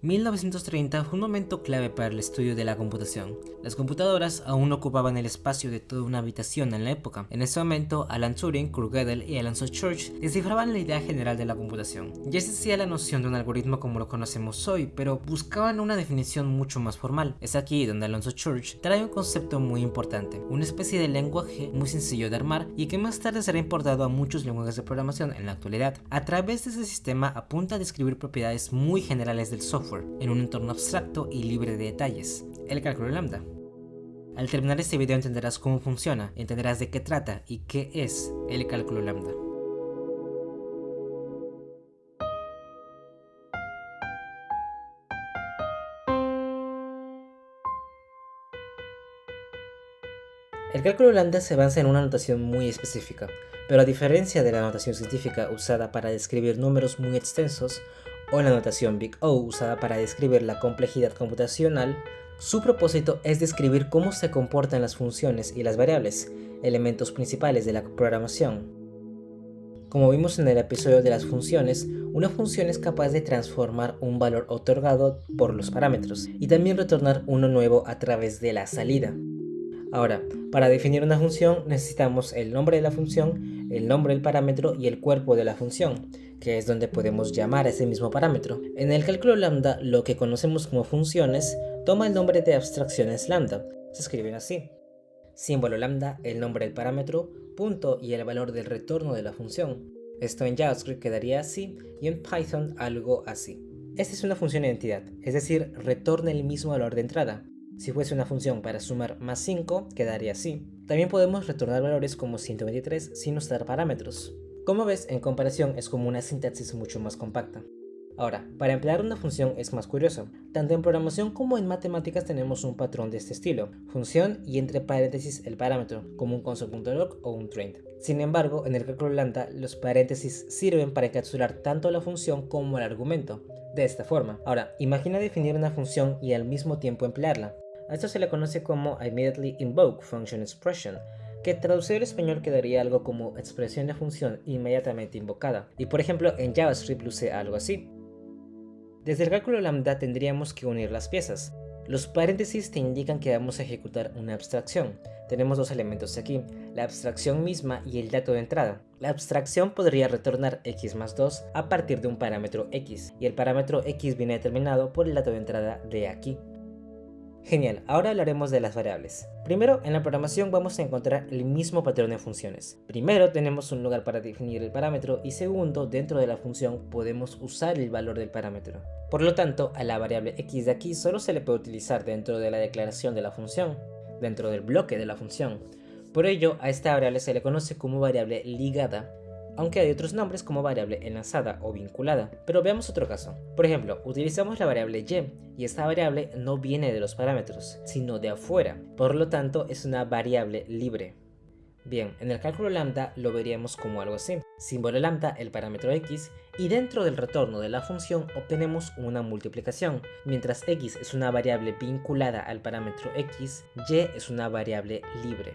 1930 fue un momento clave para el estudio de la computación. Las computadoras aún ocupaban el espacio de toda una habitación en la época. En ese momento, Alan Turing, Kurt Gödel y Alonso Church descifraban la idea general de la computación. Ya existía la noción de un algoritmo como lo conocemos hoy, pero buscaban una definición mucho más formal. Es aquí donde Alonso Church trae un concepto muy importante, una especie de lenguaje muy sencillo de armar y que más tarde será importado a muchos lenguajes de programación en la actualidad. A través de ese sistema apunta a describir propiedades muy generales del software en un entorno abstracto y libre de detalles, el cálculo lambda. Al terminar este video entenderás cómo funciona, entenderás de qué trata y qué es el cálculo lambda. El cálculo lambda se basa en una notación muy específica, pero a diferencia de la notación científica usada para describir números muy extensos, o la notación Big O usada para describir la complejidad computacional, su propósito es describir cómo se comportan las funciones y las variables, elementos principales de la programación. Como vimos en el episodio de las funciones, una función es capaz de transformar un valor otorgado por los parámetros y también retornar uno nuevo a través de la salida. Ahora, para definir una función necesitamos el nombre de la función, el nombre del parámetro y el cuerpo de la función, que es donde podemos llamar a ese mismo parámetro. En el cálculo lambda, lo que conocemos como funciones toma el nombre de abstracciones lambda. Se escriben así. Símbolo lambda, el nombre del parámetro, punto y el valor del retorno de la función. Esto en JavaScript quedaría así y en Python algo así. Esta es una función de identidad, es decir, retorna el mismo valor de entrada. Si fuese una función para sumar más 5, quedaría así. También podemos retornar valores como 123 sin usar parámetros. Como ves, en comparación es como una sintaxis mucho más compacta. Ahora, para emplear una función es más curioso. Tanto en programación como en matemáticas tenemos un patrón de este estilo, función y entre paréntesis el parámetro, como un console.log o un train. Sin embargo, en el cálculo lambda, los paréntesis sirven para encapsular tanto la función como el argumento, de esta forma. Ahora, imagina definir una función y al mismo tiempo emplearla. A esto se le conoce como Immediately Invoke Function Expression, que traducido al español quedaría algo como expresión de función inmediatamente invocada. Y por ejemplo en JavaScript luce algo así. Desde el cálculo lambda tendríamos que unir las piezas. Los paréntesis te indican que vamos a ejecutar una abstracción. Tenemos dos elementos aquí, la abstracción misma y el dato de entrada. La abstracción podría retornar x más 2 a partir de un parámetro x, y el parámetro x viene determinado por el dato de entrada de aquí. Genial, ahora hablaremos de las variables. Primero, en la programación vamos a encontrar el mismo patrón de funciones. Primero, tenemos un lugar para definir el parámetro y segundo, dentro de la función podemos usar el valor del parámetro. Por lo tanto, a la variable x de aquí solo se le puede utilizar dentro de la declaración de la función, dentro del bloque de la función. Por ello, a esta variable se le conoce como variable ligada aunque hay otros nombres como variable enlazada o vinculada. Pero veamos otro caso. Por ejemplo, utilizamos la variable y, y esta variable no viene de los parámetros, sino de afuera, por lo tanto es una variable libre. Bien, en el cálculo lambda lo veríamos como algo así. Símbolo lambda, el parámetro x, y dentro del retorno de la función obtenemos una multiplicación. Mientras x es una variable vinculada al parámetro x, y es una variable libre.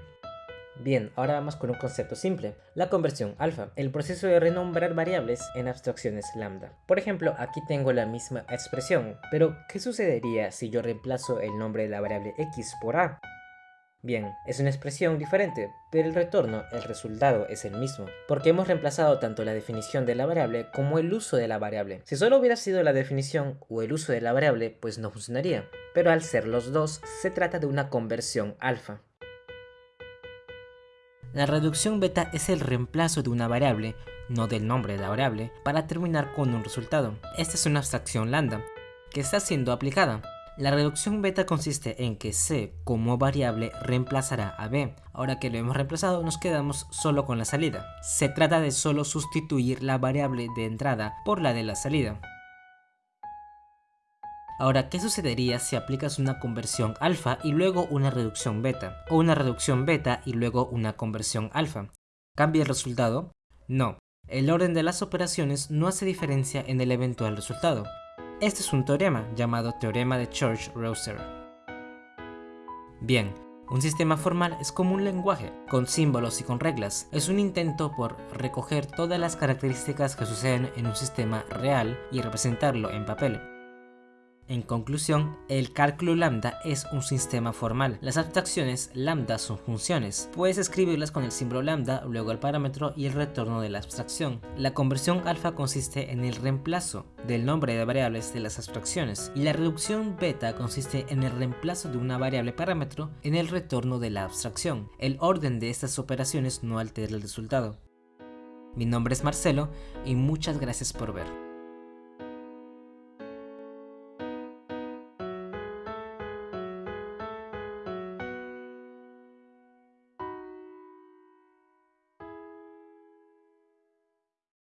Bien, ahora vamos con un concepto simple, la conversión alfa, el proceso de renombrar variables en abstracciones lambda. Por ejemplo, aquí tengo la misma expresión, pero ¿qué sucedería si yo reemplazo el nombre de la variable x por a? Bien, es una expresión diferente, pero el retorno, el resultado es el mismo, porque hemos reemplazado tanto la definición de la variable como el uso de la variable. Si solo hubiera sido la definición o el uso de la variable, pues no funcionaría, pero al ser los dos, se trata de una conversión alfa. La reducción beta es el reemplazo de una variable, no del nombre de la variable, para terminar con un resultado. Esta es una abstracción lambda, que está siendo aplicada. La reducción beta consiste en que c como variable reemplazará a b. Ahora que lo hemos reemplazado nos quedamos solo con la salida. Se trata de solo sustituir la variable de entrada por la de la salida. Ahora, ¿qué sucedería si aplicas una conversión alfa y luego una reducción beta? O una reducción beta y luego una conversión alfa. ¿Cambia el resultado? No. El orden de las operaciones no hace diferencia en el eventual resultado. Este es un teorema llamado teorema de Church-Rosser. Bien, un sistema formal es como un lenguaje, con símbolos y con reglas. Es un intento por recoger todas las características que suceden en un sistema real y representarlo en papel. En conclusión, el cálculo lambda es un sistema formal. Las abstracciones lambda son funciones. Puedes escribirlas con el símbolo lambda, luego el parámetro y el retorno de la abstracción. La conversión alfa consiste en el reemplazo del nombre de variables de las abstracciones y la reducción beta consiste en el reemplazo de una variable parámetro en el retorno de la abstracción. El orden de estas operaciones no altera el resultado. Mi nombre es Marcelo y muchas gracias por ver.